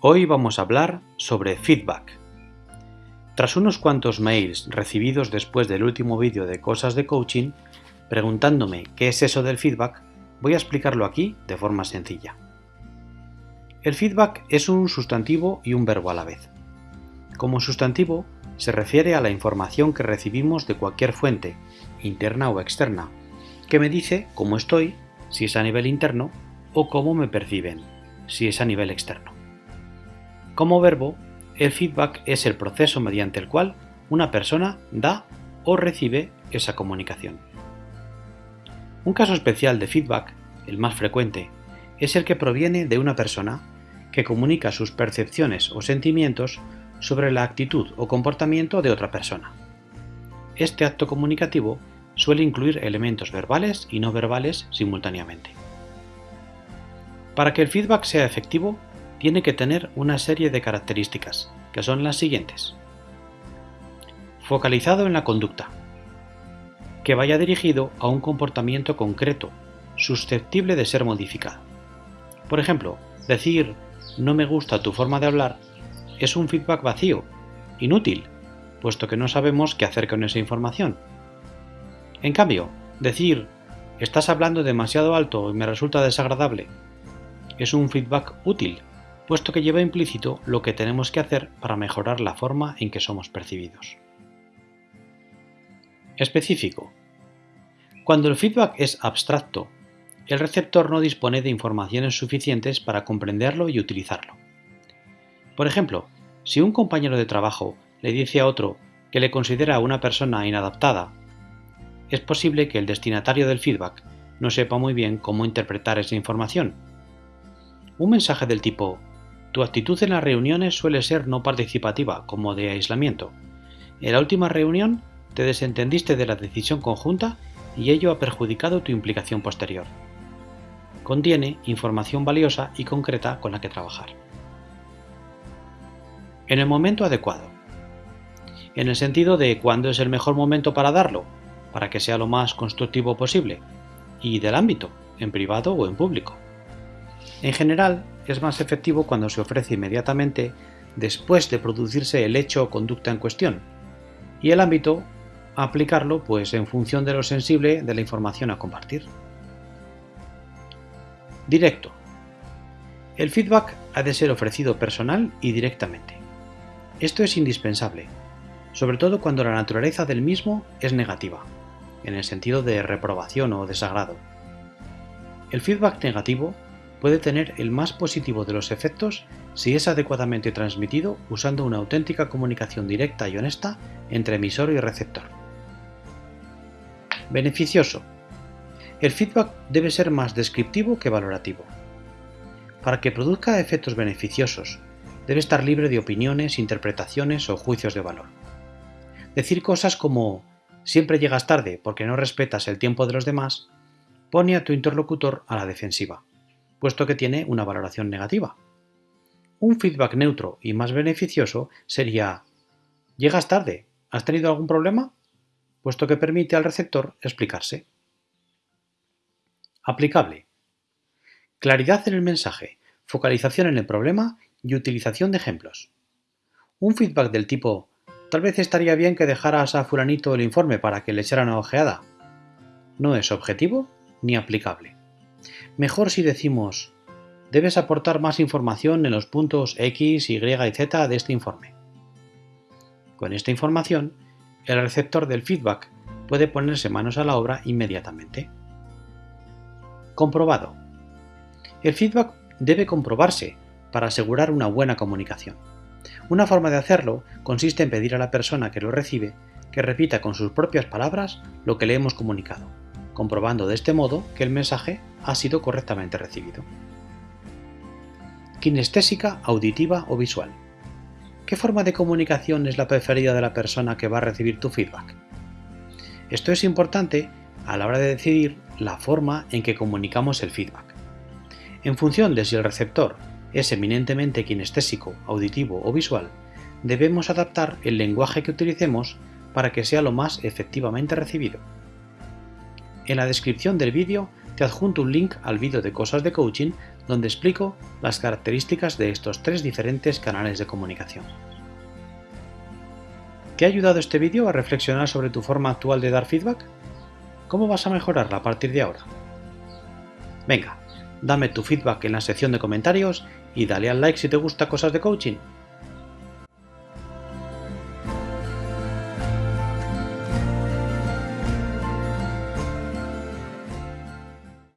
Hoy vamos a hablar sobre feedback. Tras unos cuantos mails recibidos después del último vídeo de cosas de coaching, preguntándome qué es eso del feedback, voy a explicarlo aquí de forma sencilla. El feedback es un sustantivo y un verbo a la vez. Como sustantivo, se refiere a la información que recibimos de cualquier fuente, interna o externa, que me dice cómo estoy, si es a nivel interno, o cómo me perciben, si es a nivel externo. Como verbo, el feedback es el proceso mediante el cual una persona da o recibe esa comunicación. Un caso especial de feedback, el más frecuente, es el que proviene de una persona que comunica sus percepciones o sentimientos sobre la actitud o comportamiento de otra persona. Este acto comunicativo suele incluir elementos verbales y no verbales simultáneamente. Para que el feedback sea efectivo, tiene que tener una serie de características, que son las siguientes. Focalizado en la conducta. Que vaya dirigido a un comportamiento concreto, susceptible de ser modificado. Por ejemplo, decir no me gusta tu forma de hablar es un feedback vacío, inútil, puesto que no sabemos qué hacer con esa información. En cambio, decir estás hablando demasiado alto y me resulta desagradable es un feedback útil, puesto que lleva implícito lo que tenemos que hacer para mejorar la forma en que somos percibidos. Específico. Cuando el feedback es abstracto, el receptor no dispone de informaciones suficientes para comprenderlo y utilizarlo. Por ejemplo, si un compañero de trabajo le dice a otro que le considera una persona inadaptada, es posible que el destinatario del feedback no sepa muy bien cómo interpretar esa información. Un mensaje del tipo tu actitud en las reuniones suele ser no participativa, como de aislamiento. En la última reunión te desentendiste de la decisión conjunta y ello ha perjudicado tu implicación posterior. Contiene información valiosa y concreta con la que trabajar. En el momento adecuado. En el sentido de cuándo es el mejor momento para darlo, para que sea lo más constructivo posible, y del ámbito, en privado o en público. En general, es más efectivo cuando se ofrece inmediatamente después de producirse el hecho o conducta en cuestión, y el ámbito aplicarlo pues en función de lo sensible de la información a compartir. Directo. El feedback ha de ser ofrecido personal y directamente. Esto es indispensable, sobre todo cuando la naturaleza del mismo es negativa, en el sentido de reprobación o desagrado. El feedback negativo puede tener el más positivo de los efectos si es adecuadamente transmitido usando una auténtica comunicación directa y honesta entre emisor y receptor. Beneficioso. El feedback debe ser más descriptivo que valorativo. Para que produzca efectos beneficiosos, debe estar libre de opiniones, interpretaciones o juicios de valor. Decir cosas como siempre llegas tarde porque no respetas el tiempo de los demás pone a tu interlocutor a la defensiva puesto que tiene una valoración negativa. Un feedback neutro y más beneficioso sería ¿Llegas tarde? ¿Has tenido algún problema? puesto que permite al receptor explicarse. Aplicable. Claridad en el mensaje, focalización en el problema y utilización de ejemplos. Un feedback del tipo Tal vez estaría bien que dejaras a fulanito el informe para que le echara una ojeada. No es objetivo ni aplicable. Mejor si decimos, debes aportar más información en los puntos X, Y y Z de este informe. Con esta información, el receptor del feedback puede ponerse manos a la obra inmediatamente. Comprobado. El feedback debe comprobarse para asegurar una buena comunicación. Una forma de hacerlo consiste en pedir a la persona que lo recibe que repita con sus propias palabras lo que le hemos comunicado comprobando de este modo que el mensaje ha sido correctamente recibido. Kinestésica, auditiva o visual. ¿Qué forma de comunicación es la preferida de la persona que va a recibir tu feedback? Esto es importante a la hora de decidir la forma en que comunicamos el feedback. En función de si el receptor es eminentemente kinestésico, auditivo o visual, debemos adaptar el lenguaje que utilicemos para que sea lo más efectivamente recibido. En la descripción del vídeo te adjunto un link al vídeo de cosas de coaching donde explico las características de estos tres diferentes canales de comunicación. ¿Te ha ayudado este vídeo a reflexionar sobre tu forma actual de dar feedback? ¿Cómo vas a mejorarla a partir de ahora? Venga, dame tu feedback en la sección de comentarios y dale al like si te gusta cosas de coaching